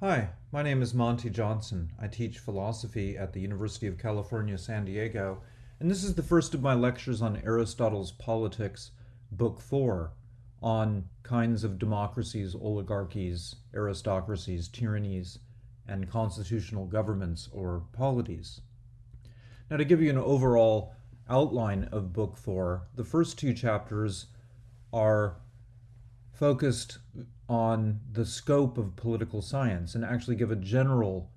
Hi, my name is Monte Johnson. I teach philosophy at the University of California, San Diego, and this is the first of my lectures on Aristotle's Politics, Book 4, on kinds of democracies, oligarchies, aristocracies, tyrannies, and constitutional governments or polities. Now, to give you an overall outline of Book 4, the first two chapters are focused on the scope of political science and actually give a general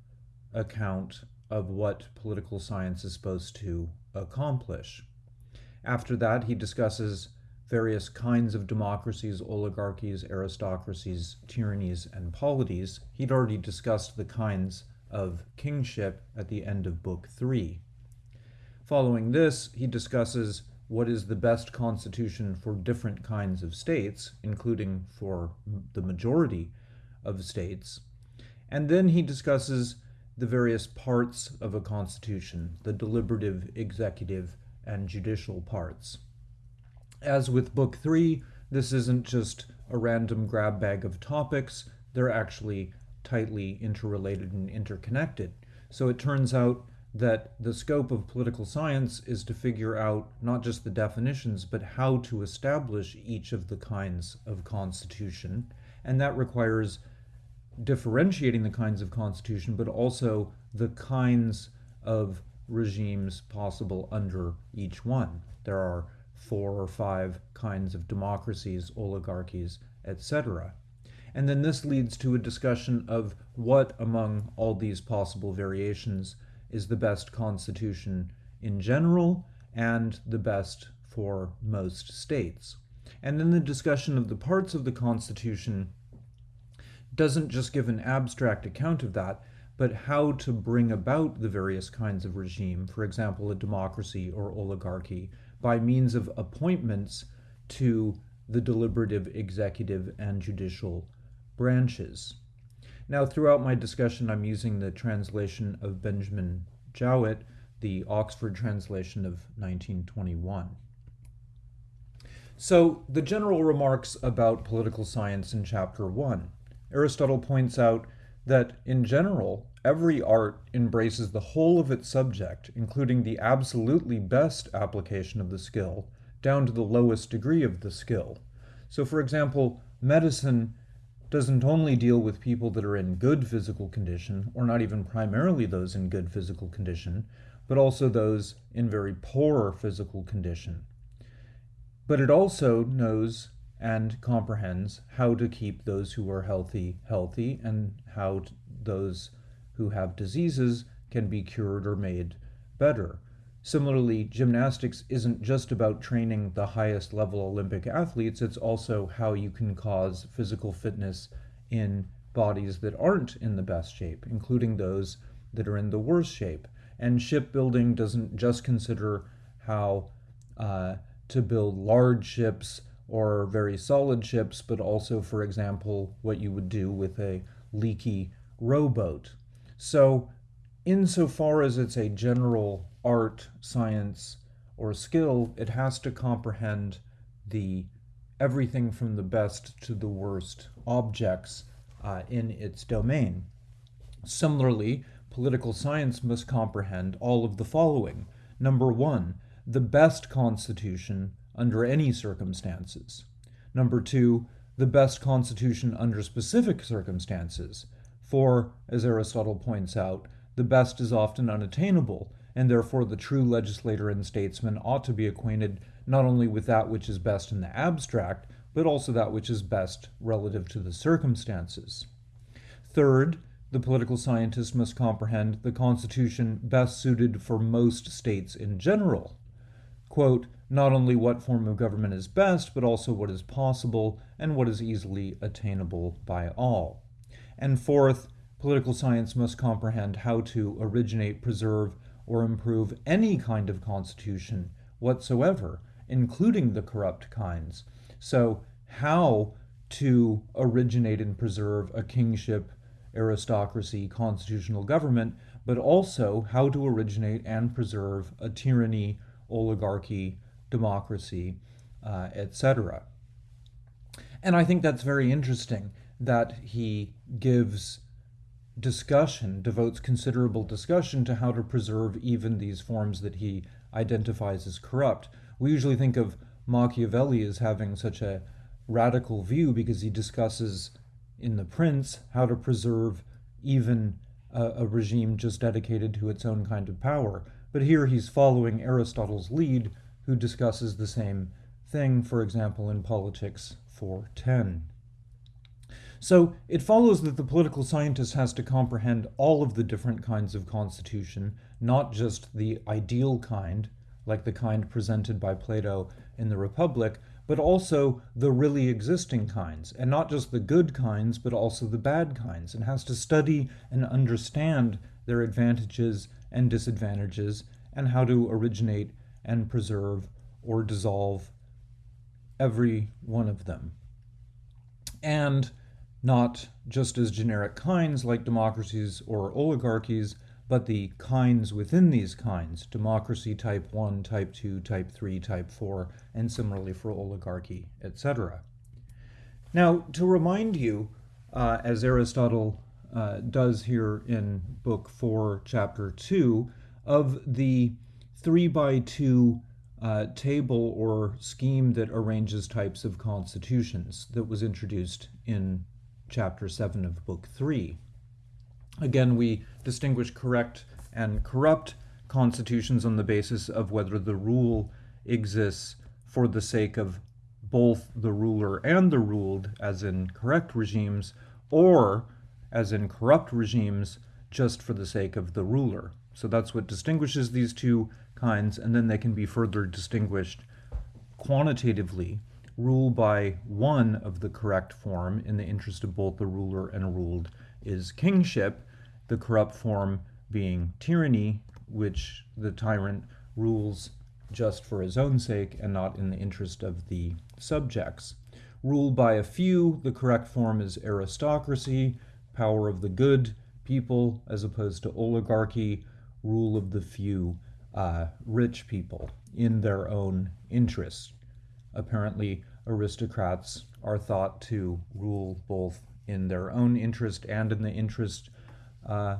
account of what political science is supposed to accomplish. After that, he discusses various kinds of democracies, oligarchies, aristocracies, tyrannies, and polities. He'd already discussed the kinds of kingship at the end of Book 3. Following this, he discusses what is the best constitution for different kinds of states, including for the majority of states. And then he discusses the various parts of a constitution, the deliberative, executive, and judicial parts. As with Book 3, this isn't just a random grab bag of topics, they're actually tightly interrelated and interconnected. So it turns out that the scope of political science is to figure out not just the definitions, but how to establish each of the kinds of constitution. And that requires differentiating the kinds of constitution, but also the kinds of regimes possible under each one. There are four or five kinds of democracies, oligarchies, etc. And then this leads to a discussion of what among all these possible variations is the best constitution in general and the best for most states. And then the discussion of the parts of the Constitution doesn't just give an abstract account of that, but how to bring about the various kinds of regime, for example, a democracy or oligarchy, by means of appointments to the deliberative, executive, and judicial branches. Now, throughout my discussion, I'm using the translation of Benjamin Jowett, the Oxford translation of 1921. So, the general remarks about political science in Chapter 1. Aristotle points out that, in general, every art embraces the whole of its subject, including the absolutely best application of the skill, down to the lowest degree of the skill. So, for example, medicine doesn't only deal with people that are in good physical condition, or not even primarily those in good physical condition, but also those in very poor physical condition. But it also knows and comprehends how to keep those who are healthy healthy and how those who have diseases can be cured or made better. Similarly, gymnastics isn't just about training the highest level Olympic athletes, it's also how you can cause physical fitness in bodies that aren't in the best shape, including those that are in the worst shape. And shipbuilding doesn't just consider how uh, to build large ships or very solid ships, but also, for example, what you would do with a leaky rowboat. So, insofar as it's a general art, science, or skill, it has to comprehend the everything from the best to the worst objects uh, in its domain. Similarly, political science must comprehend all of the following. Number one, the best constitution under any circumstances. Number two, the best constitution under specific circumstances. For, as Aristotle points out, the best is often unattainable, and therefore the true legislator and statesman ought to be acquainted not only with that which is best in the abstract, but also that which is best relative to the circumstances. Third, the political scientist must comprehend the Constitution best suited for most states in general. Quote, not only what form of government is best, but also what is possible and what is easily attainable by all. And fourth, political science must comprehend how to originate, preserve, or improve any kind of constitution whatsoever, including the corrupt kinds. So, how to originate and preserve a kingship, aristocracy, constitutional government, but also how to originate and preserve a tyranny, oligarchy, democracy, uh, etc. And I think that's very interesting that he gives discussion, devotes considerable discussion to how to preserve even these forms that he identifies as corrupt. We usually think of Machiavelli as having such a radical view because he discusses in The Prince how to preserve even a, a, regime just dedicated to its own kind of power. But here he's following Aristotle's lead, who discusses the same thing, for example, in Politics 410. So it follows that the political scientist has to comprehend all of the different kinds of constitution, not just the ideal kind, like the kind presented by Plato in the Republic, but also the really existing kinds, and not just the good kinds, but also the bad kinds, and has to study and understand their advantages and disadvantages, and how to originate and preserve or dissolve every one of them. And not just as generic kinds like democracies or oligarchies, but the kinds within these kinds democracy type 1, type 2, type 3, type 4, and similarly for oligarchy, etc. Now, to remind you, uh, as Aristotle uh, does here in Book 4, Chapter 2, of the 3 by 2 uh, table or scheme that arranges types of constitutions that was introduced in chapter 7 of book 3. Again, we distinguish correct and corrupt constitutions on the basis of whether the rule exists for the sake of both the ruler and the ruled, as in correct regimes, or, as in corrupt regimes, just for the sake of the ruler. So that's what distinguishes these two kinds, and then they can be further distinguished quantitatively rule by one of the correct form in the interest of both the ruler and ruled is kingship, the corrupt form being tyranny, which the tyrant rules just for his own sake and not in the interest of the subjects. Ruled by a few, the correct form is aristocracy, power of the good people, as opposed to oligarchy, rule of the few, uh, rich people in their own interests. Apparently, aristocrats are thought to rule both in their own interest and in the interest uh,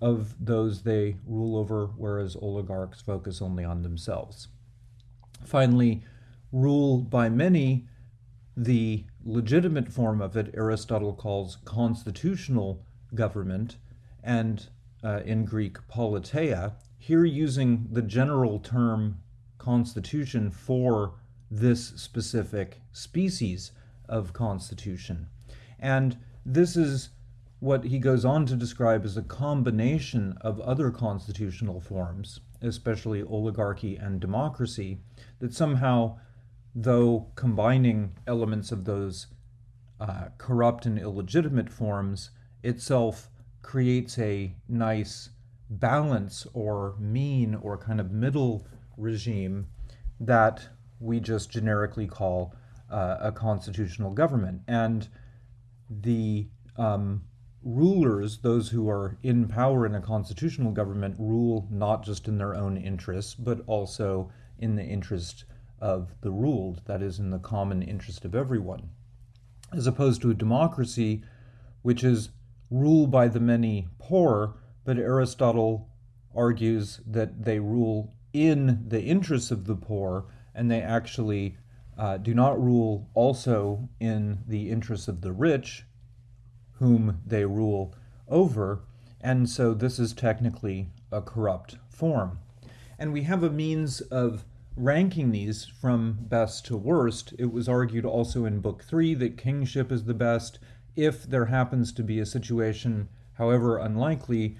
of those they rule over, whereas oligarchs focus only on themselves. Finally, rule by many, the legitimate form of it, Aristotle calls constitutional government, and uh, in Greek, politeia, here using the general term constitution for this specific species of constitution. And this is what he goes on to describe as a combination of other constitutional forms, especially oligarchy and democracy, that somehow, though combining elements of those uh, corrupt and illegitimate forms, itself creates a nice balance or mean or kind of middle regime that we just generically call uh, a constitutional government. And the um, rulers, those who are in power in a constitutional government, rule not just in their own interests, but also in the interest of the ruled, that is, in the common interest of everyone. As opposed to a democracy, which is rule by the many poor, but Aristotle argues that they rule in the interests of the poor and they actually uh, do not rule also in the interests of the rich, whom they rule over, and so this is technically a corrupt form. And we have a means of ranking these from best to worst. It was argued also in Book 3 that kingship is the best if there happens to be a situation, however unlikely,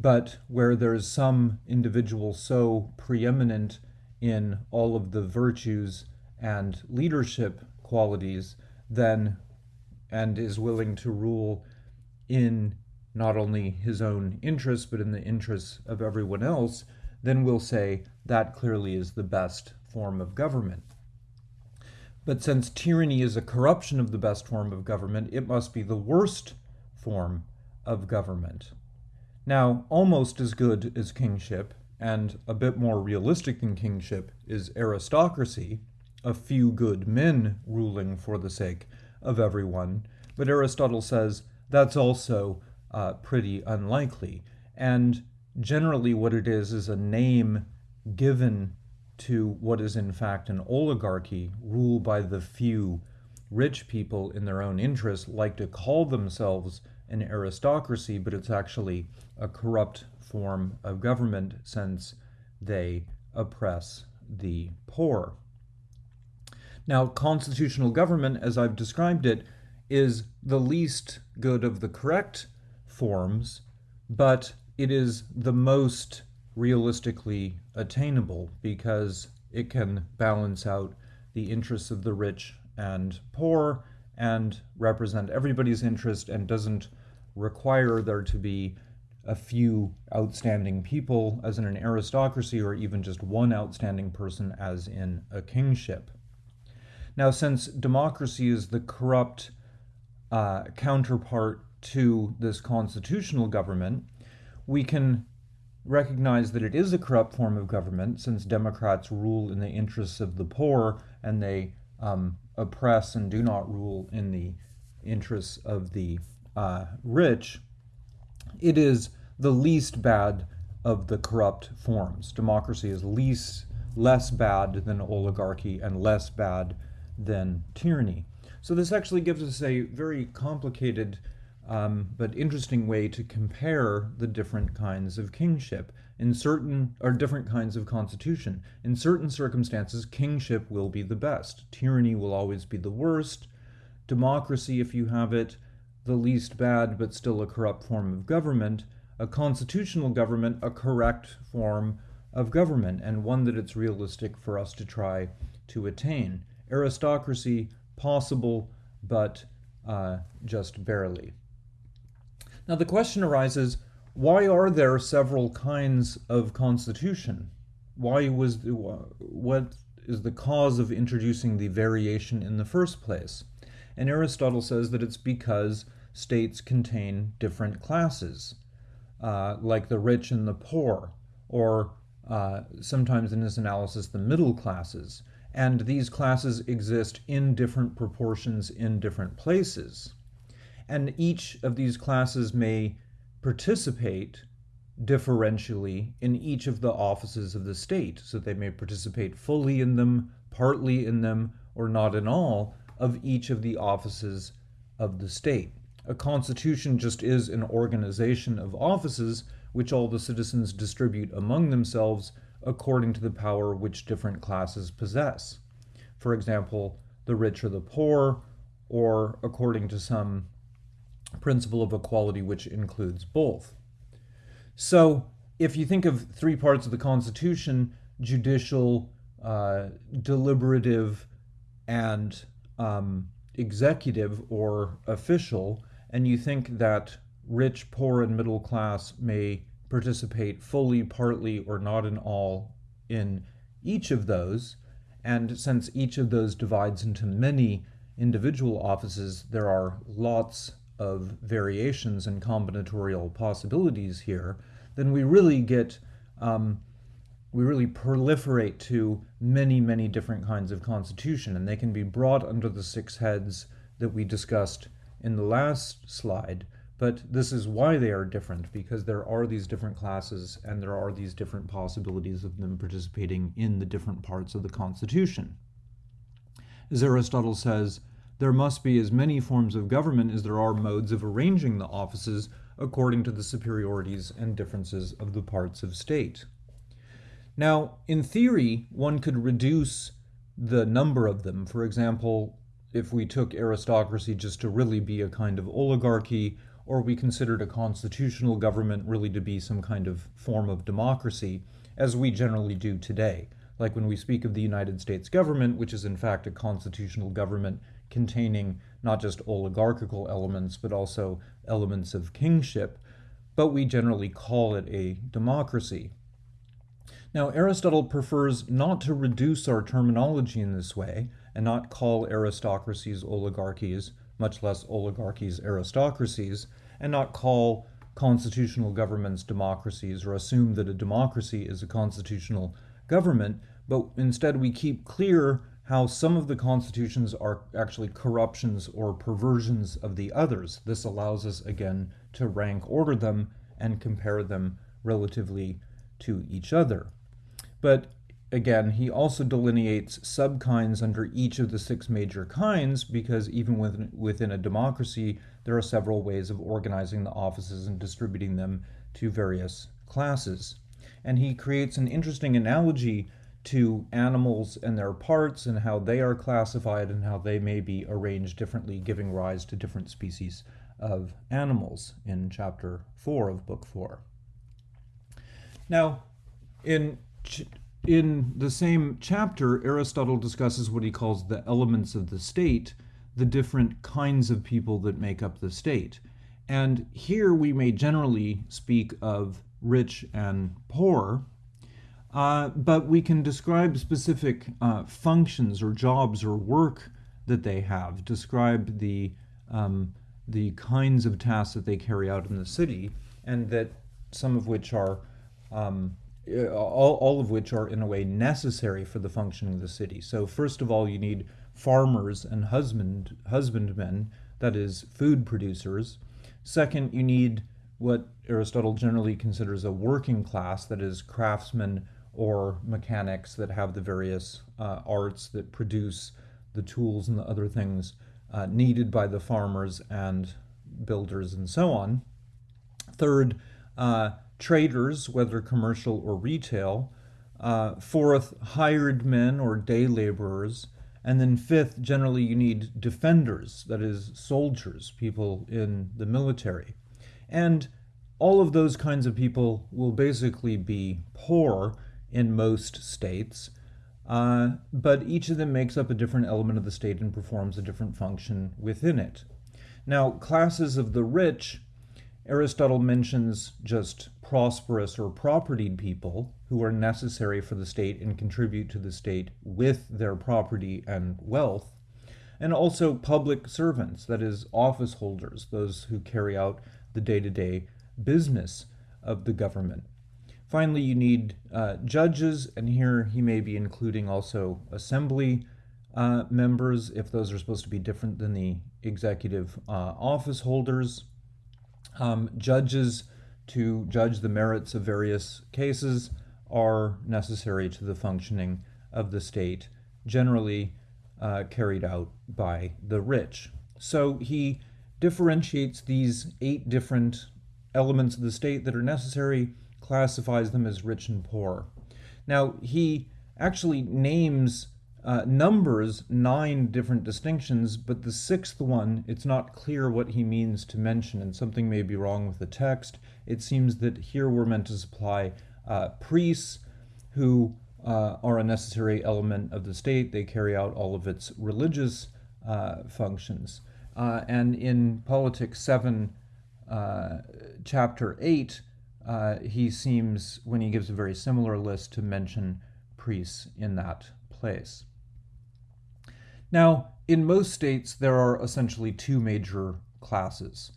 but where there's some individual so preeminent in all of the virtues and leadership qualities, then and is willing to rule in not only his own interests, but in the interests of everyone else, then we'll say that clearly is the best form of government. But since tyranny is a corruption of the best form of government, it must be the worst form of government. Now, almost as good as kingship, and a bit more realistic than kingship is aristocracy, a few good men ruling for the sake of everyone. But Aristotle says that's also uh, pretty unlikely. And generally, what it is is a name given to what is in fact an oligarchy ruled by the few rich people in their own interest like to call themselves an aristocracy, but it's actually a corrupt form of government since they oppress the poor. Now, constitutional government, as I've described it, is the least good of the correct forms, but it is the most realistically attainable because it can balance out the interests of the rich and poor and represent everybody's interest and doesn't require there to be a few outstanding people as in an aristocracy or even just one outstanding person as in a kingship. Now, since democracy is the corrupt uh, counterpart to this constitutional government, we can recognize that it is a corrupt form of government since Democrats rule in the interests of the poor and they um, oppress and do not rule in the interests of the uh, rich. It is the least bad of the corrupt forms. Democracy is least less bad than oligarchy and less bad than tyranny. So this actually gives us a very complicated um, but interesting way to compare the different kinds of kingship in certain or different kinds of constitution. In certain circumstances, kingship will be the best. Tyranny will always be the worst. Democracy, if you have it, the least bad but still a corrupt form of government. A constitutional government, a correct form of government, and one that it's realistic for us to try to attain. Aristocracy, possible, but uh, just barely. Now the question arises, why are there several kinds of constitution? Why was the, what is the cause of introducing the variation in the first place? And Aristotle says that it's because states contain different classes, uh, like the rich and the poor, or uh, sometimes in his analysis, the middle classes. And these classes exist in different proportions in different places and each of these classes may participate differentially in each of the offices of the state. So they may participate fully in them, partly in them, or not in all of each of the offices of the state. A constitution just is an organization of offices which all the citizens distribute among themselves according to the power which different classes possess. For example, the rich or the poor, or according to some principle of equality, which includes both. So, if you think of three parts of the Constitution judicial, uh, deliberative, and um, executive or official and you think that rich, poor, and middle class may participate fully, partly, or not in all in each of those, and since each of those divides into many individual offices, there are lots of variations and combinatorial possibilities here, then we really get, um, we really proliferate to many, many different kinds of constitution, and they can be brought under the six heads that we discussed in the last slide. But this is why they are different, because there are these different classes and there are these different possibilities of them participating in the different parts of the Constitution. As Aristotle says, there must be as many forms of government as there are modes of arranging the offices according to the superiorities and differences of the parts of state. Now, in theory, one could reduce the number of them. For example, if we took aristocracy just to really be a kind of oligarchy, or we considered a constitutional government really to be some kind of form of democracy, as we generally do today. Like when we speak of the United States government, which is in fact a constitutional government containing not just oligarchical elements, but also elements of kingship, but we generally call it a democracy. Now, Aristotle prefers not to reduce our terminology in this way and not call aristocracies oligarchies, much less oligarchies aristocracies, and not call constitutional governments democracies or assume that a democracy is a constitutional government, but instead we keep clear how some of the constitutions are actually corruptions or perversions of the others. This allows us, again, to rank order them and compare them relatively to each other. But again, he also delineates subkinds under each of the six major kinds because even within, within a democracy, there are several ways of organizing the offices and distributing them to various classes. And he creates an interesting analogy to animals and their parts and how they are classified and how they may be arranged differently, giving rise to different species of animals in chapter 4 of book 4. Now, in in the same chapter, Aristotle discusses what he calls the elements of the state, the different kinds of people that make up the state. And here we may generally speak of rich and poor, uh, but we can describe specific uh, functions or jobs or work that they have, describe the, um, the kinds of tasks that they carry out in the city, and that some of which are um, all, all of which are in a way necessary for the functioning of the city. So first of all, you need farmers and husband husbandmen, that is, food producers. Second, you need what Aristotle generally considers a working class, that is, craftsmen or mechanics that have the various uh, arts that produce the tools and the other things uh, needed by the farmers and builders and so on. Third, uh, traders, whether commercial or retail. Uh, fourth, hired men or day laborers. And then fifth, generally you need defenders, that is, soldiers, people in the military. And all of those kinds of people will basically be poor in most states, uh, but each of them makes up a different element of the state and performs a different function within it. Now, classes of the rich, Aristotle mentions just prosperous or propertied people who are necessary for the state and contribute to the state with their property and wealth, and also public servants, that is, office holders, those who carry out the day to day business of the government. Finally, you need uh, judges, and here he may be including also assembly uh, members if those are supposed to be different than the executive uh, office holders. Um, judges to judge the merits of various cases are necessary to the functioning of the state, generally uh, carried out by the rich. So he differentiates these eight different elements of the state that are necessary, classifies them as rich and poor. Now, he actually names uh, numbers nine different distinctions, but the sixth one, it's not clear what he means to mention, and something may be wrong with the text. It seems that here we're meant to supply uh, priests who uh, are a necessary element of the state. They carry out all of its religious uh, functions. Uh, and in Politics 7, uh, chapter 8, he seems, when he gives a very similar list, to mention priests in that place. Now, in most states, there are essentially two major classes.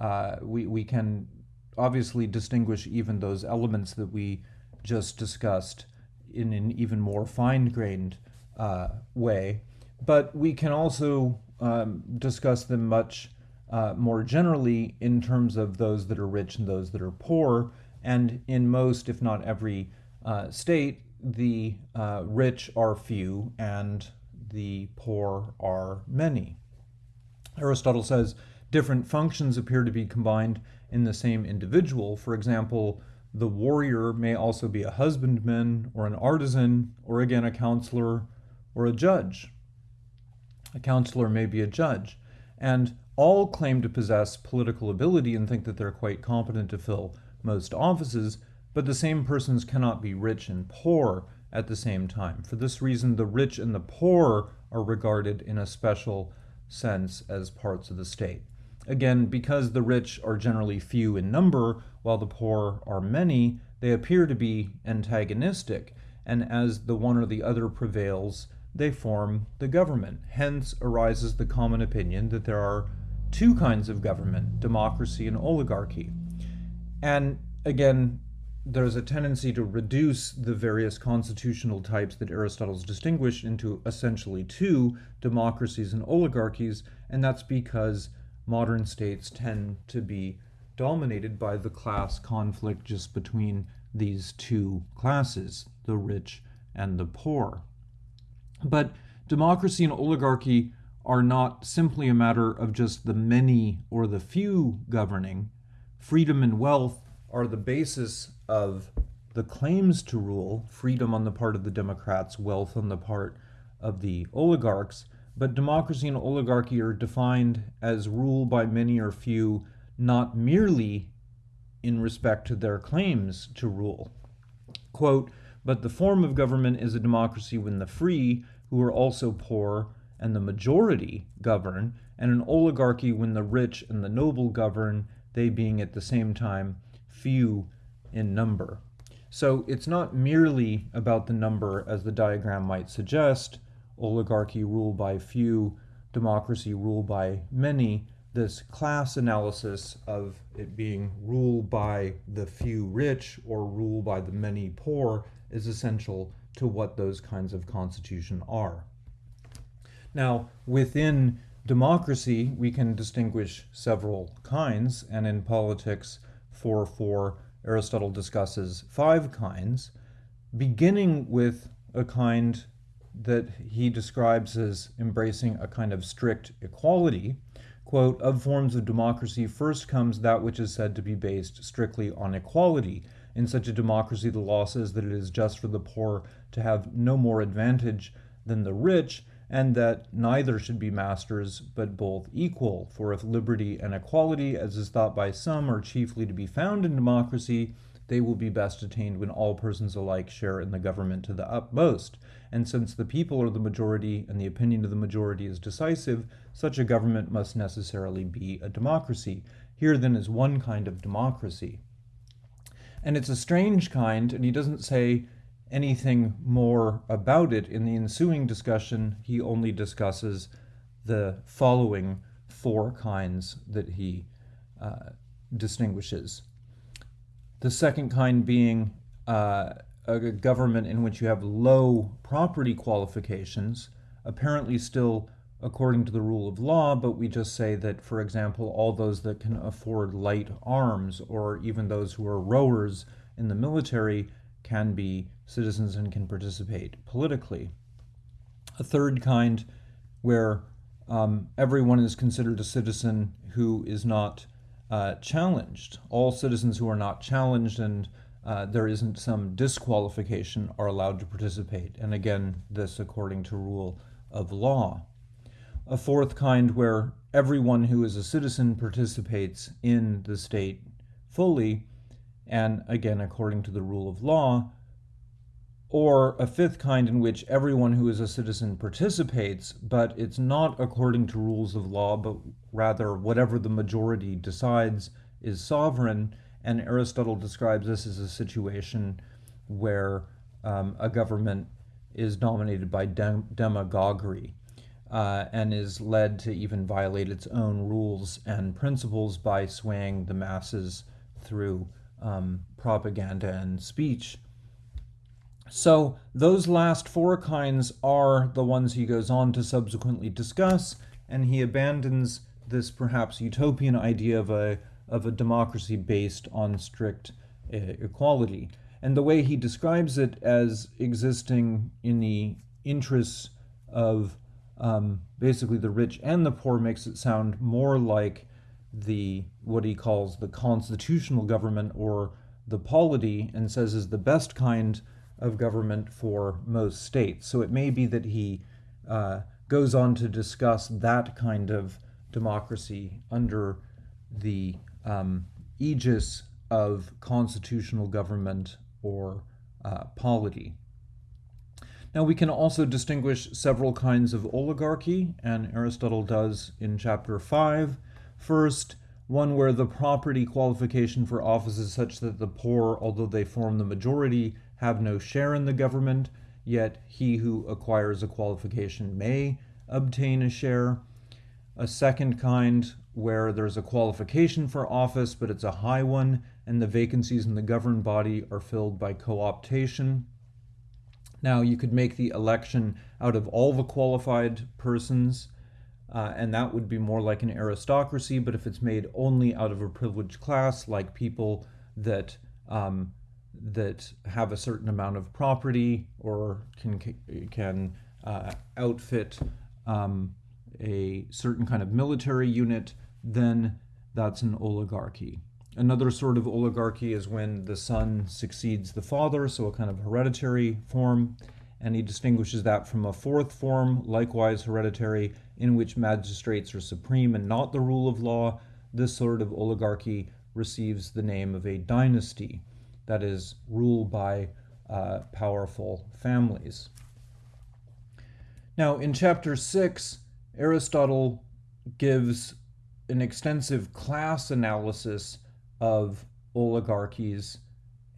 Uh, we, we can obviously distinguish even those elements that we just discussed in an even more fine-grained uh, way, but we can also um, discuss them much uh, more generally in terms of those that are rich and those that are poor. And in most, if not every uh, state, the uh, rich are few and the poor are many. Aristotle says different functions appear to be combined in the same individual. For example, the warrior may also be a husbandman or an artisan, or again a counselor or a judge. A counselor may be a judge. And all claim to possess political ability and think that they're quite competent to fill most offices, but the same persons cannot be rich and poor at the same time. For this reason, the rich and the poor are regarded in a special sense as parts of the state. Again, because the rich are generally few in number, while the poor are many, they appear to be antagonistic, and as the one or the other prevails, they form the government. Hence arises the common opinion that there are two kinds of government democracy and oligarchy. And again, there's a tendency to reduce the various constitutional types that Aristotle's distinguished into essentially two democracies and oligarchies, and that's because modern states tend to be dominated by the class conflict just between these two classes, the rich and the poor. But democracy and oligarchy are not simply a matter of just the many or the few governing. Freedom and wealth are the basis of the claims to rule, freedom on the part of the Democrats, wealth on the part of the oligarchs. But democracy and oligarchy are defined as rule by many or few, not merely in respect to their claims to rule. Quote, but the form of government is a democracy when the free, who are also poor, and the majority govern, and an oligarchy when the rich and the noble govern, they being at the same time few in number. So it's not merely about the number as the diagram might suggest, oligarchy rule by few, democracy rule by many, this class analysis of it being rule by the few rich or rule by the many poor is essential to what those kinds of constitution are. Now, within democracy, we can distinguish several kinds, and in politics, 4 4, Aristotle discusses five kinds, beginning with a kind that he describes as embracing a kind of strict equality. Quote, of forms of democracy, first comes that which is said to be based strictly on equality. In such a democracy, the law says that it is just for the poor to have no more advantage than the rich, and that neither should be masters, but both equal. For if liberty and equality, as is thought by some, are chiefly to be found in democracy, they will be best attained when all persons alike share in the government to the utmost. And since the people are the majority and the opinion of the majority is decisive, such a government must necessarily be a democracy. Here then is one kind of democracy. And it's a strange kind, and he doesn't say anything more about it in the ensuing discussion. He only discusses the following four kinds that he uh, distinguishes. The second kind being uh, a government in which you have low property qualifications, apparently still according to the rule of law, but we just say that, for example, all those that can afford light arms or even those who are rowers in the military can be citizens and can participate politically. A third kind where um, everyone is considered a citizen who is not uh, challenged. All citizens who are not challenged and uh, there isn't some disqualification are allowed to participate. And again, this according to rule of law. A fourth kind where everyone who is a citizen participates in the state fully, and again, according to the rule of law, or a fifth kind in which everyone who is a citizen participates, but it's not according to rules of law, but rather whatever the majority decides is sovereign. And Aristotle describes this as a situation where um, a government is dominated by dem- demagoguery uh, and is led to even violate its own rules and principles by swaying the masses through um, propaganda and speech. So those last four kinds are the ones he goes on to subsequently discuss, and he abandons this perhaps utopian idea of a, of a democracy based on strict uh, equality. And the way he describes it as existing in the interests of um, basically the rich and the poor makes it sound more like the what he calls the constitutional government or the polity and says is the best kind of government for most states. So it may be that he uh, goes on to discuss that kind of democracy under the um, aegis of constitutional government or uh, polity. Now, we can also distinguish several kinds of oligarchy, and Aristotle does in chapter 5. First, one where the property qualification for office is such that the poor, although they form the majority, have no share in the government, yet he who acquires a qualification may obtain a share. A second kind where there's a qualification for office, but it's a high one, and the vacancies in the governed body are filled by co optation. Now, you could make the election out of all the qualified persons, uh, and that would be more like an aristocracy, but if it's made only out of a privileged class, like people that um, that have a certain amount of property or can can uh, outfit um, a certain kind of military unit, then that's an oligarchy. Another sort of oligarchy is when the son succeeds the father, so a kind of hereditary form, and he distinguishes that from a fourth form, likewise hereditary, in which magistrates are supreme and not the rule of law. This sort of oligarchy receives the name of a dynasty, that is, ruled by uh, powerful families. Now, in chapter 6, Aristotle gives an extensive class analysis of oligarchies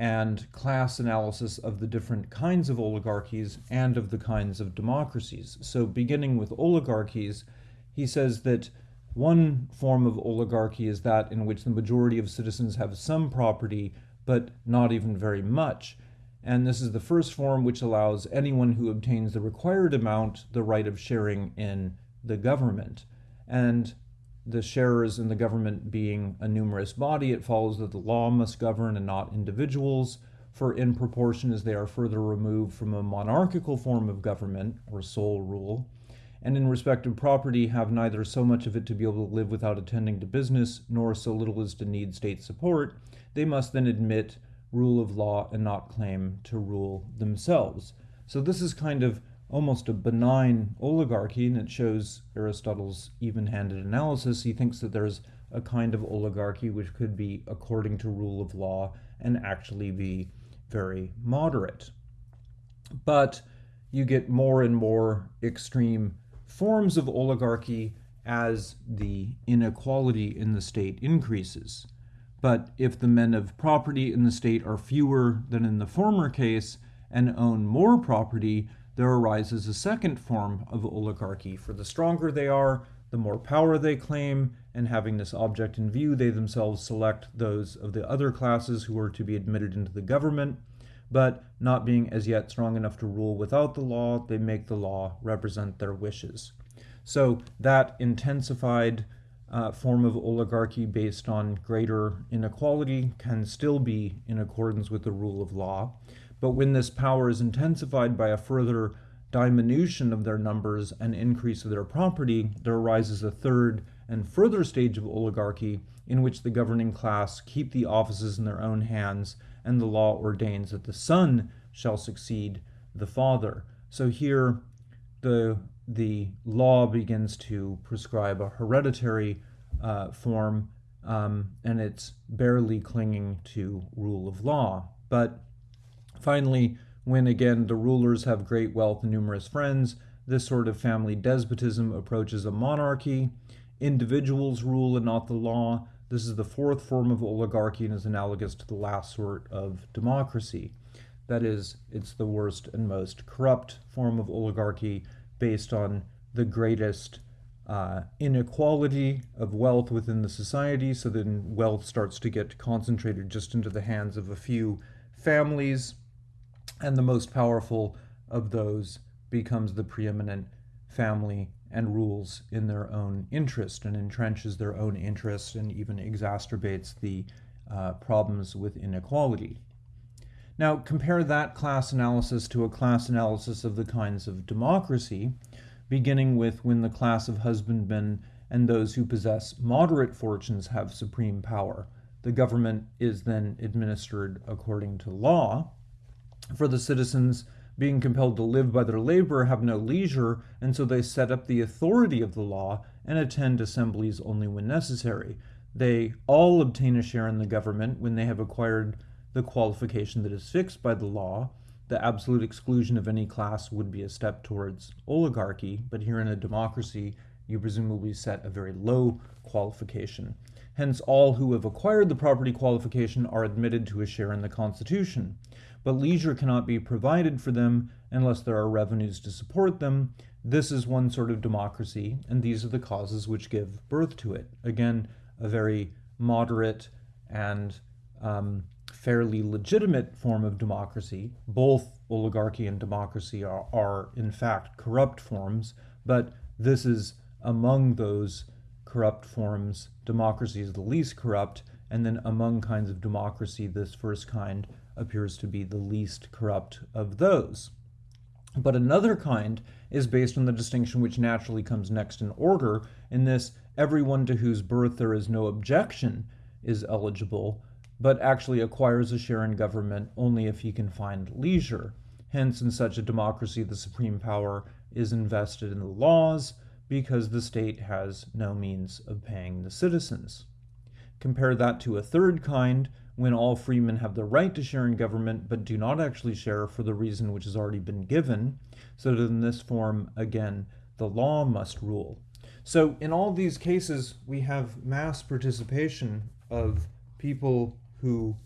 and class analysis of the different kinds of oligarchies and of the kinds of democracies. So, beginning with oligarchies, he says that one form of oligarchy is that in which the majority of citizens have some property, but not even very much. And this is the first form which allows anyone who obtains the required amount the right of sharing in the government. And the sharers in the government being a numerous body, it follows that the law must govern and not individuals, for in proportion as they are further removed from a monarchical form of government or sole rule, and in respect of property have neither so much of it to be able to live without attending to business, nor so little as to need state support, they must then admit rule of law and not claim to rule themselves. So this is kind of almost a benign oligarchy, and it shows Aristotle's even handed analysis. He thinks that there's a kind of oligarchy which could be according to rule of law and actually be very moderate. But you get more and more extreme forms of oligarchy as the inequality in the state increases. But if the men of property in the state are fewer than in the former case and own more property, there arises a second form of oligarchy. For the stronger they are, the more power they claim, and having this object in view, they themselves select those of the other classes who are to be admitted into the government. But not being as yet strong enough to rule without the law, they make the law represent their wishes. So that intensified uh, form of oligarchy based on greater inequality can still be in accordance with the rule of law. But when this power is intensified by a further diminution of their numbers and increase of their property, there arises a third and further stage of oligarchy in which the governing class keep the offices in their own hands, and the law ordains that the son shall succeed the father. So here, the the law begins to prescribe a hereditary uh, form, um, and it's barely clinging to rule of law. But Finally, when again the rulers have great wealth and numerous friends, this sort of family despotism approaches a monarchy. Individuals rule and not the law. This is the fourth form of oligarchy and is analogous to the last sort of democracy. That is, it's the worst and most corrupt form of oligarchy based on the greatest uh, inequality of wealth within the society. So then wealth starts to get concentrated just into the hands of a few families and the most powerful of those becomes the preeminent family and rules in their own interest and entrenches their own interest and even exacerbates the uh, problems with inequality. Now, compare that class analysis to a class analysis of the kinds of democracy, beginning with when the class of husbandmen and those who possess moderate fortunes have supreme power. The government is then administered according to law, for the citizens being compelled to live by their labor have no leisure, and so they set up the authority of the law and attend assemblies only when necessary. They all obtain a share in the government when they have acquired the qualification that is fixed by the law. The absolute exclusion of any class would be a step towards oligarchy, but here in a democracy, you presumably set a very low qualification. Hence, all who have acquired the property qualification are admitted to a share in the Constitution but leisure cannot be provided for them unless there are revenues to support them, this is one sort of democracy, and these are the causes which give birth to it. Again, a very moderate and um, fairly legitimate form of democracy. Both oligarchy and democracy are, are, in fact, corrupt forms, but this is among those corrupt forms. Democracy is the least corrupt, and then among kinds of democracy, this first kind appears to be the least corrupt of those. But another kind is based on the distinction which naturally comes next in order. In this, everyone to whose birth there is no objection is eligible, but actually acquires a share in government only if he can find leisure. Hence, in such a democracy, the supreme power is invested in the laws because the state has no means of paying the citizens. Compare that to a third kind, when all freemen have the right to share in government but do not actually share for the reason which has already been given, so that in this form, again, the law must rule. So in all these cases, we have mass participation of people who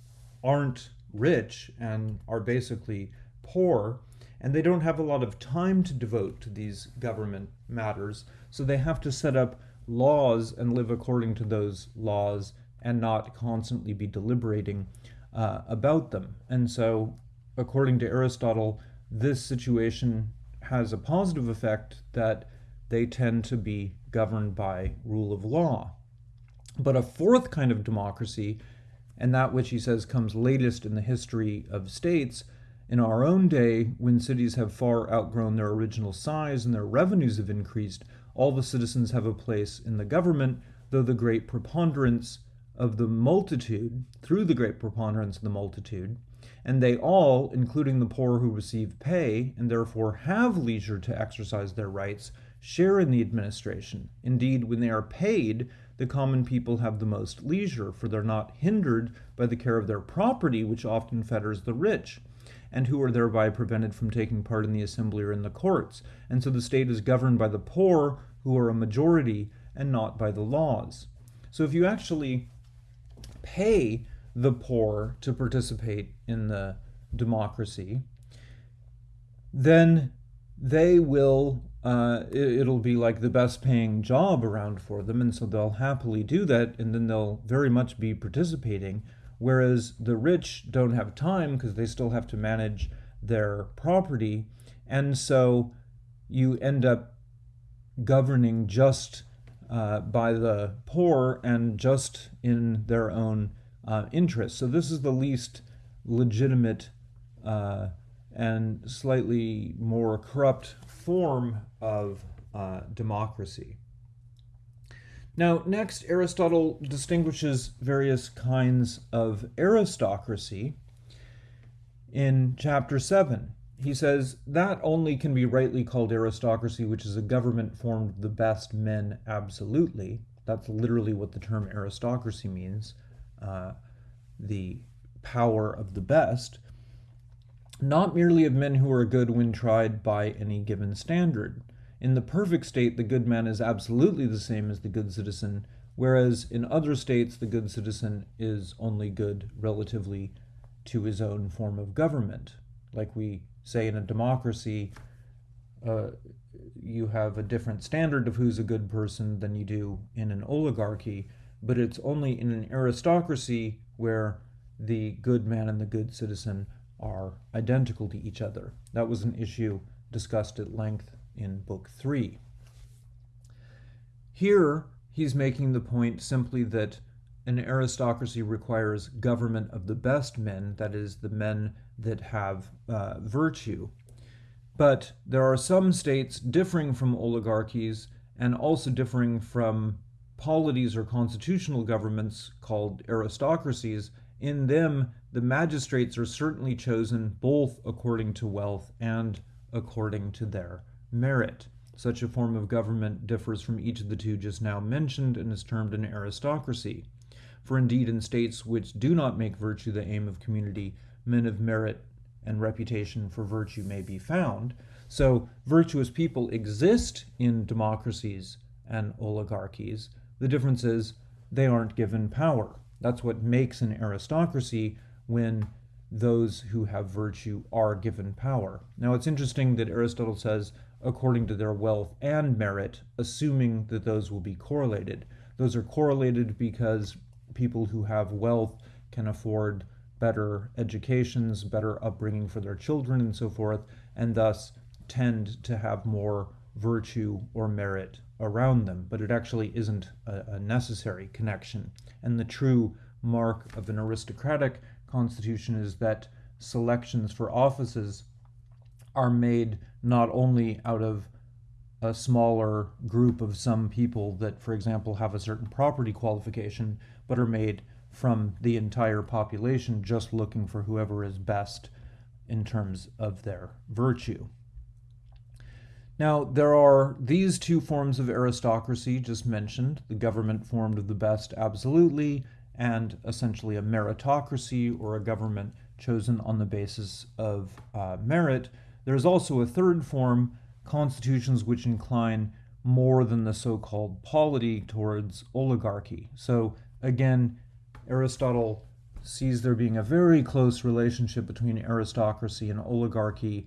aren't rich and are basically poor, and they don't have a lot of time to devote to these government matters, so they have to set up laws and live according to those laws and not constantly be deliberating uh, about them. And so, according to Aristotle, this situation has a positive effect that they tend to be governed by rule of law. But a fourth kind of democracy, and that which he says comes latest in the history of states, in our own day, when cities have far outgrown their original size and their revenues have increased, all the citizens have a place in the government, though the great preponderance of the multitude through the great preponderance of the multitude, and they all, including the poor who receive pay and therefore have leisure to exercise their rights, share in the administration. Indeed, when they are paid, the common people have the most leisure, for they're not hindered by the care of their property, which often fetters the rich, and who are thereby prevented from taking part in the assembly or in the courts. And so the state is governed by the poor, who are a majority, and not by the laws. So if you actually pay the poor to participate in the democracy, then they will, uh, it, will be like the best paying job around for them, and so they'll happily do that, and then they'll very much be participating. Whereas the rich don't have time because they still have to manage their property, and so you end up governing just uh, by the poor and just in their own uh, interests. So this is the least legitimate uh, and slightly more corrupt form of uh, democracy. Now, next, Aristotle distinguishes various kinds of aristocracy in chapter 7 he says that only can be rightly called aristocracy, which is a government formed of the best men absolutely. That's literally what the term aristocracy means uh, the power of the best. Not merely of men who are good when tried by any given standard. In the perfect state, the good man is absolutely the same as the good citizen, whereas in other states, the good citizen is only good relatively to his own form of government, like we say in a democracy, uh, you have a different standard of who's a good person than you do in an oligarchy, but it's only in an aristocracy where the good man and the good citizen are identical to each other. That was an issue discussed at length in Book 3. Here, he's making the point simply that an aristocracy requires government of the best men, that is, the men that have uh, virtue. But there are some states differing from oligarchies and also differing from polities or constitutional governments called aristocracies. In them, the magistrates are certainly chosen both according to wealth and according to their merit. Such a form of government differs from each of the two just now mentioned and is termed an aristocracy. For indeed, in states which do not make virtue the aim of community, men of merit and reputation for virtue may be found. So, virtuous people exist in democracies and oligarchies. The difference is they aren't given power. That's what makes an aristocracy when those who have virtue are given power. Now, it's interesting that Aristotle says according to their wealth and merit, assuming that those will be correlated. Those are correlated because people who have wealth can afford better educations, better upbringing for their children, and so forth, and thus tend to have more virtue or merit around them. But it actually isn't a, a necessary connection. And the true mark of an aristocratic constitution is that selections for offices are made not only out of a smaller group of some people that, for example, have a certain property qualification, but are made from the entire population just looking for whoever is best in terms of their virtue. Now, there are these two forms of aristocracy just mentioned the government formed of the best absolutely, and essentially a meritocracy or a government chosen on the basis of uh, merit. There's also a third form, constitutions which incline more than the so called polity towards oligarchy. So, again, Aristotle sees there being a very close relationship between aristocracy and oligarchy,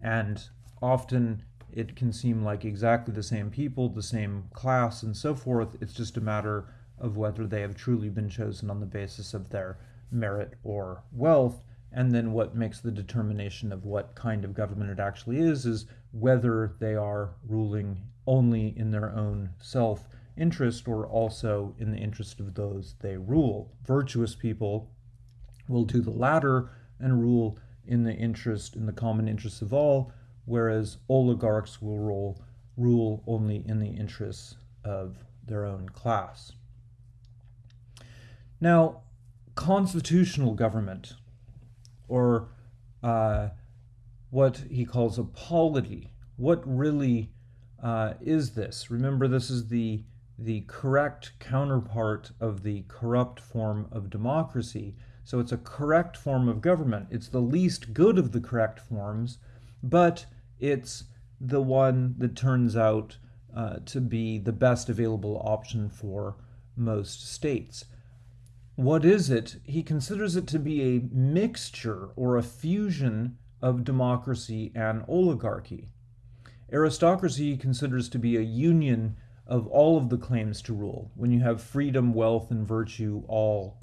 and often it can seem like exactly the same people, the same class, and so forth. It's just a matter of whether they have truly been chosen on the basis of their merit or wealth. And then what makes the determination of what kind of government it actually is is whether they are ruling only in their own self interest or also in the interest of those they rule. Virtuous people will do the latter and rule in the interest, in the common interests of all, whereas oligarchs will rule, rule only in the interests of their own class. Now, constitutional government, or uh, what he calls a polity, what really uh, is this? Remember, this is the the correct counterpart of the corrupt form of democracy. So it's a correct form of government. It's the least good of the correct forms, but it's the one that turns out uh, to be the best available option for most states. What is it? He considers it to be a mixture or a fusion of democracy and oligarchy. Aristocracy he considers to be a union of all of the claims to rule. When you have freedom, wealth, and virtue all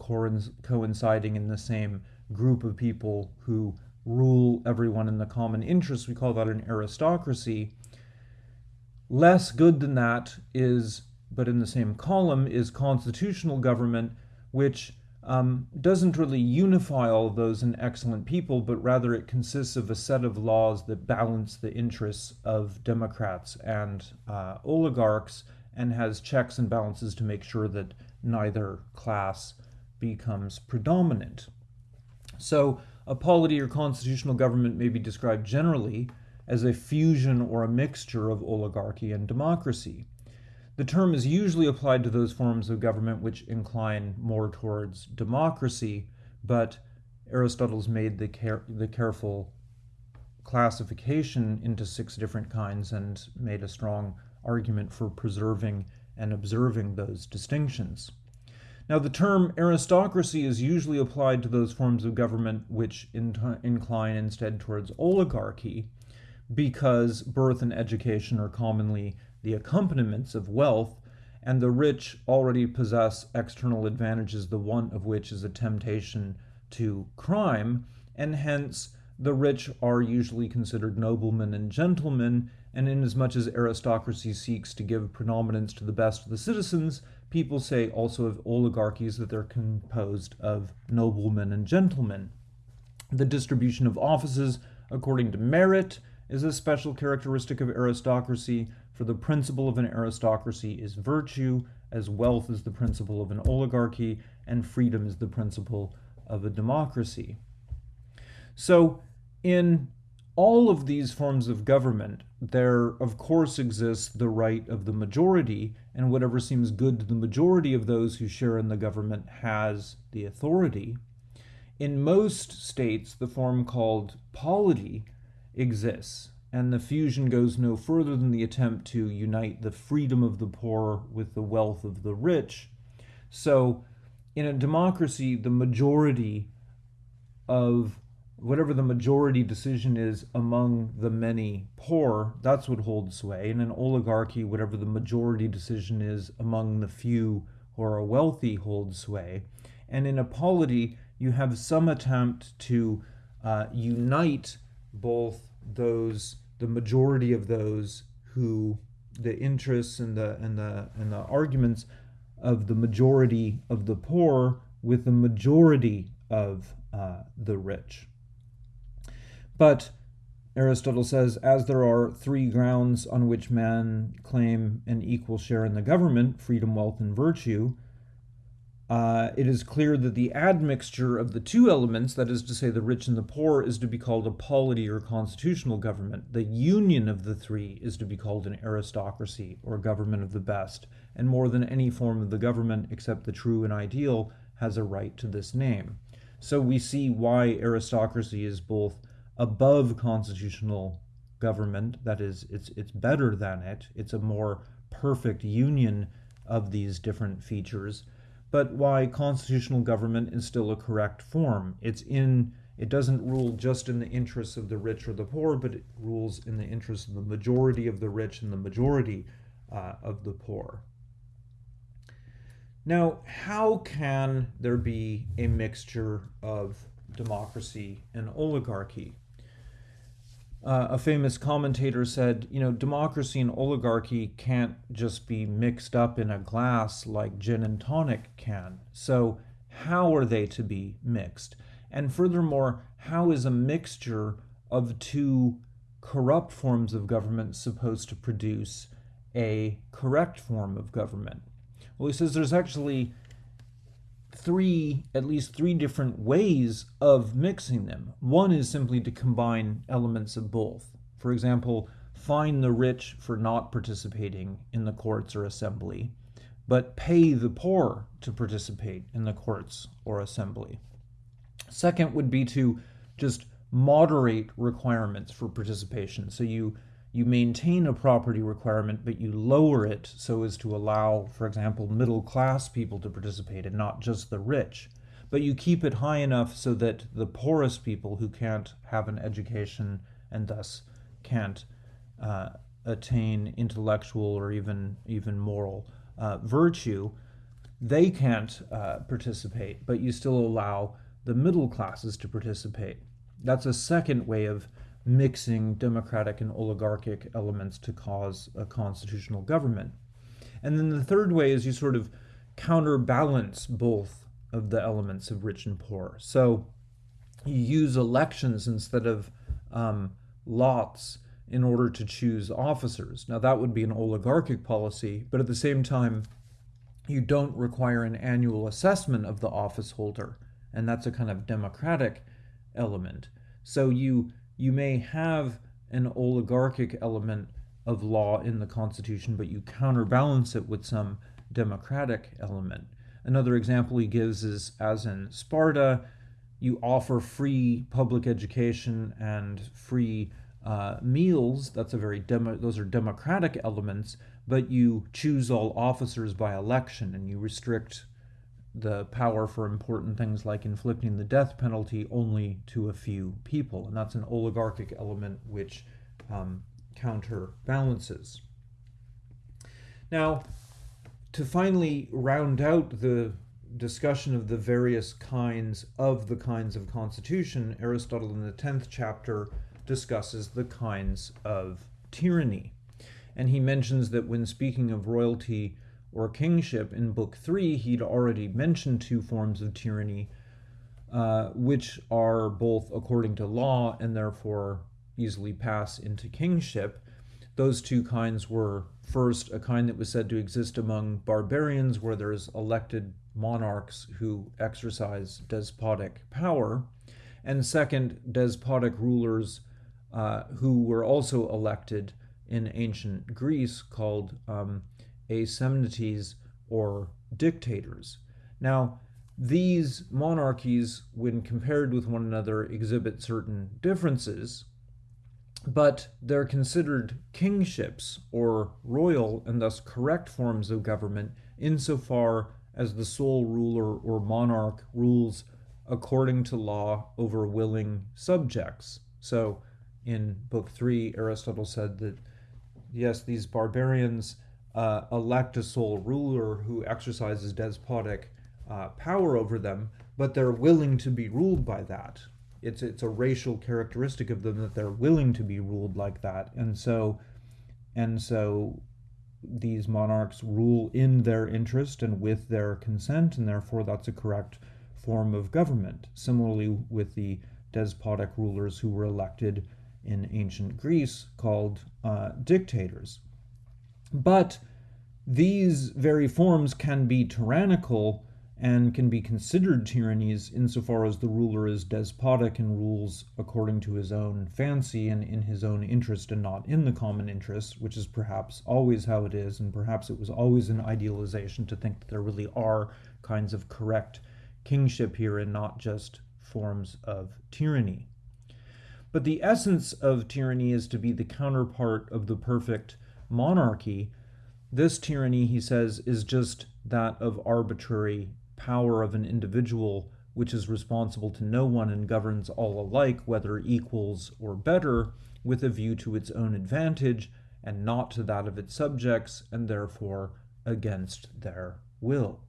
coinciding in the same group of people who rule everyone in the common interest, we call that an aristocracy. Less good than that is, but in the same column, is constitutional government, which um, doesn't really unify all those in excellent people, but rather it consists of a set of laws that balance the interests of Democrats and uh, oligarchs and has checks and balances to make sure that neither class becomes predominant. So, a polity or constitutional government may be described generally as a fusion or a mixture of oligarchy and democracy. The term is usually applied to those forms of government which incline more towards democracy, but Aristotle's made the, care, the careful classification into six different kinds and made a strong argument for preserving and observing those distinctions. Now, the term aristocracy is usually applied to those forms of government which in incline instead towards oligarchy, because birth and education are commonly the accompaniments of wealth, and the rich already possess external advantages, the one of which is a temptation to crime, and hence the rich are usually considered noblemen and gentlemen, and inasmuch as aristocracy seeks to give predominance to the best of the citizens, people say also of oligarchies that they're composed of noblemen and gentlemen. The distribution of offices according to merit is a special characteristic of aristocracy, for the principle of an aristocracy is virtue, as wealth is the principle of an oligarchy, and freedom is the principle of a democracy. So, in all of these forms of government, there of course exists the right of the majority, and whatever seems good to the majority of those who share in the government has the authority. In most states, the form called polity exists, and the fusion goes no further than the attempt to unite the freedom of the poor with the wealth of the rich. So, in a democracy, the majority of whatever the majority decision is among the many poor, that's what holds sway. In an oligarchy, whatever the majority decision is among the few who are wealthy holds sway. And in a polity, you have some attempt to uh, unite both those, the majority of those who the interests and the and the and the arguments of the majority of the poor with the majority of uh, the rich. But Aristotle says, as there are three grounds on which men claim an equal share in the government freedom, wealth, and virtue uh, it is clear that the admixture of the two elements, that is to say, the rich and the poor, is to be called a polity or constitutional government. The union of the three is to be called an aristocracy or government of the best, and more than any form of the government except the true and ideal has a right to this name. So we see why aristocracy is both above constitutional government, that is, it's, it's better than it, it's a more perfect union of these different features but why constitutional government is still a correct form. It's in it doesn't rule just in the interests of the rich or the poor, but it rules in the interests of the majority of the rich and the majority uh, of the poor. Now, how can there be a mixture of democracy and oligarchy? Uh, a famous commentator said, you know, democracy and oligarchy can't just be mixed up in a glass like gin and tonic can. So, how are they to be mixed? And furthermore, how is a mixture of two corrupt forms of government supposed to produce a correct form of government? Well, he says there's actually three, at least three different ways of mixing them. One is simply to combine elements of both. For example, fine the rich for not participating in the courts or assembly, but pay the poor to participate in the courts or assembly. Second would be to just moderate requirements for participation. So you you maintain a property requirement, but you lower it so as to allow, for example, middle class people to participate and not just the rich. But you keep it high enough so that the poorest people who can't have an education and thus can't uh, attain intellectual or even even moral uh, virtue, they can't uh, participate, but you still allow the middle classes to participate. That's a second way of mixing democratic and oligarchic elements to cause a constitutional government. And then the third way is you sort of counterbalance both of the elements of rich and poor. So you use elections instead of um, lots in order to choose officers. Now, that would be an oligarchic policy, but at the same time, you don't require an annual assessment of the office holder, and that's a kind of democratic element. So you you may have an oligarchic element of law in the Constitution, but you counterbalance it with some democratic element. Another example he gives is as in Sparta, you offer free public education and free uh, meals. That's a very demo, those are democratic elements, but you choose all officers by election and you restrict the power for important things like inflicting the death penalty only to a few people. And that's an oligarchic element which um, counterbalances. Now, to finally round out the discussion of the various kinds of the kinds of constitution, Aristotle in the 10th chapter discusses the kinds of tyranny. And he mentions that when speaking of royalty, or kingship in Book 3, he'd already mentioned two forms of tyranny, uh, which are both according to law and therefore easily pass into kingship. Those two kinds were first a kind that was said to exist among barbarians, where there's elected monarchs who exercise despotic power, and second, despotic rulers uh, who were also elected in ancient Greece called um, asemnites or dictators. Now, these monarchies, when compared with one another, exhibit certain differences, but they're considered kingships or royal and thus correct forms of government insofar as the sole ruler or monarch rules according to law over willing subjects. So in Book 3, Aristotle said that, yes, these barbarians uh, elect a sole ruler who exercises despotic uh, power over them, but they're willing to be ruled by that. It's, it's a racial characteristic of them that they're willing to be ruled like that. And so, and so these monarchs rule in their interest and with their consent, and therefore that's a correct form of government. Similarly, with the despotic rulers who were elected in ancient Greece called uh, dictators. But these very forms can be tyrannical and can be considered tyrannies insofar as the ruler is despotic and rules according to his own fancy and in his own interest and not in the common interest, which is perhaps always how it is, and perhaps it was always an idealization to think that there really are kinds of correct kingship here and not just forms of tyranny. But the essence of tyranny is to be the counterpart of the perfect monarchy. This tyranny, he says, is just that of arbitrary power of an individual which is responsible to no one and governs all alike, whether equals or better, with a view to its own advantage and not to that of its subjects, and therefore against their will.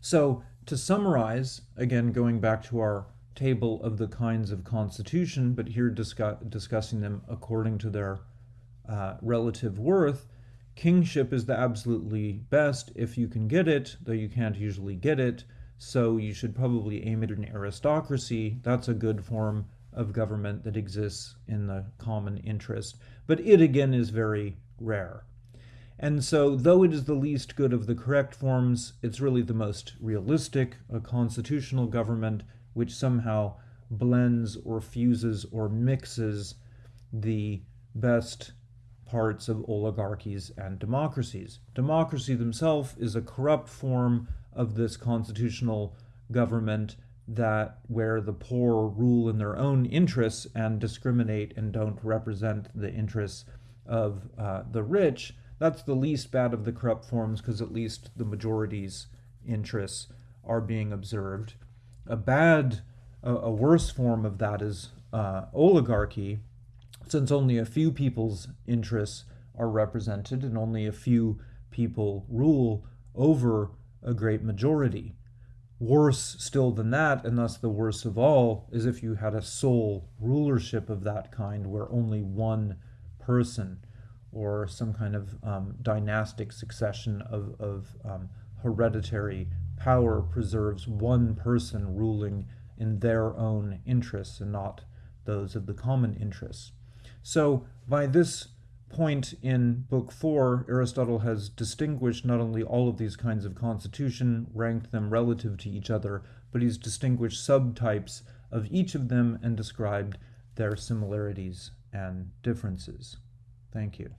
So, to summarize, again going back to our table of the kinds of constitution, but here discuss, discussing them according to their uh, relative worth, Kingship is the absolutely best if you can get it, though you can't usually get it. So you should probably aim at an aristocracy. That's a good form of government that exists in the common interest. But it again is very rare. And so, though it is the least good of the correct forms, it's really the most realistic, a constitutional government which somehow blends or fuses or mixes the best parts of oligarchies and democracies. Democracy themselves is a corrupt form of this constitutional government that where the poor rule in their own interests and discriminate and don't represent the interests of uh, the rich, that's the least bad of the corrupt forms because at least the majority's interests are being observed. A bad, a, a worse form of that is uh, oligarchy, since only a few people's interests are represented and only a few people rule over a great majority. Worse still than that, and thus the worst of all, is if you had a sole rulership of that kind where only one person or some kind of um, dynastic succession of, of um, hereditary power preserves one person ruling in their own interests and not those of the common interests. So, by this point in Book 4, Aristotle has distinguished not only all of these kinds of constitution, ranked them relative to each other, but he's distinguished subtypes of each of them and described their similarities and differences. Thank you.